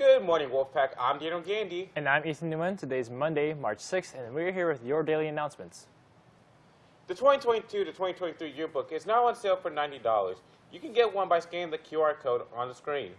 Good morning, Wolfpack. I'm Daniel Gandy. And I'm Ethan Newman. Today is Monday, March 6th, and we're here with your daily announcements. The 2022 to 2023 yearbook is now on sale for $90. You can get one by scanning the QR code on the screen.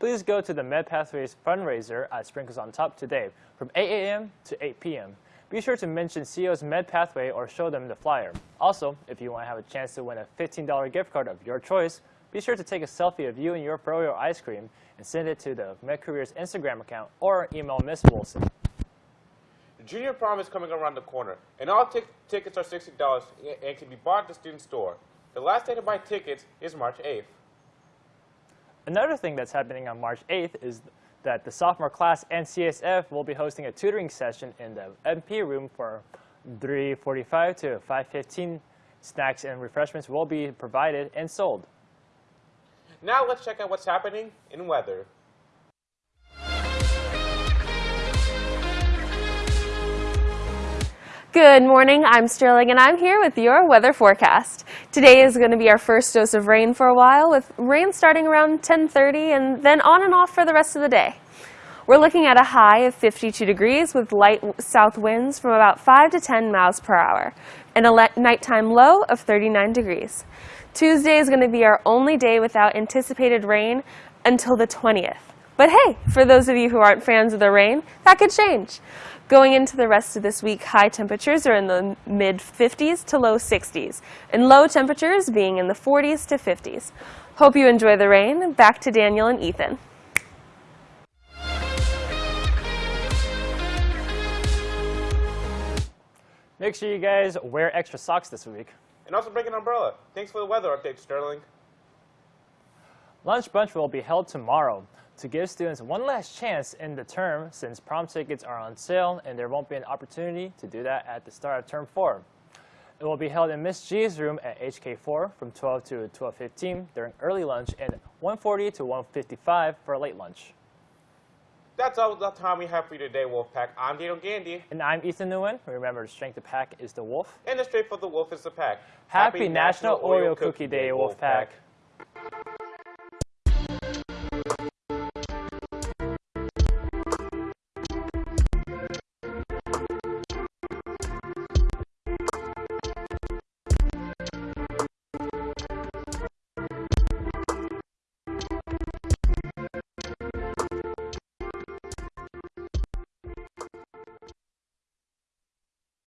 Please go to the MedPathways fundraiser at Sprinkles on Top today from 8 a.m. to 8 p.m. Be sure to mention CEO's MedPathway or show them the flyer. Also, if you want to have a chance to win a $15 gift card of your choice, be sure to take a selfie of you and your Froyo ice cream and send it to the MedCareers Instagram account or email Miss Wilson. The junior prom is coming around the corner, and all tickets are $60 and can be bought at the student store. The last day to buy tickets is March 8th. Another thing that's happening on March 8th is that the sophomore class and CSF will be hosting a tutoring session in the MP room for 3.45 to 5.15. Snacks and refreshments will be provided and sold. Now let's check out what's happening in weather. Good morning, I'm Sterling and I'm here with your weather forecast. Today is going to be our first dose of rain for a while with rain starting around 10.30 and then on and off for the rest of the day. We're looking at a high of 52 degrees with light south winds from about 5 to 10 miles per hour and a nighttime low of 39 degrees. Tuesday is going to be our only day without anticipated rain until the 20th. But hey, for those of you who aren't fans of the rain, that could change. Going into the rest of this week, high temperatures are in the mid 50s to low 60s, and low temperatures being in the 40s to 50s. Hope you enjoy the rain. Back to Daniel and Ethan. Make sure you guys wear extra socks this week. And also bring an umbrella. Thanks for the weather update, Sterling. Lunch brunch will be held tomorrow to give students one last chance in the term since prom tickets are on sale and there won't be an opportunity to do that at the start of term 4. It will be held in Miss G's room at HK4 from 12 to 12.15 during early lunch and 1.40 to 1.55 for late lunch. That's all the time we have for you today, Wolfpack. I'm Daniel Gandy. And I'm Ethan Nguyen. Remember, the strength of the pack is the wolf. And the strength of the wolf is the pack. Happy, Happy National, National, Oreo Cookie, Cookie Day, Wolfpack. Wolfpack.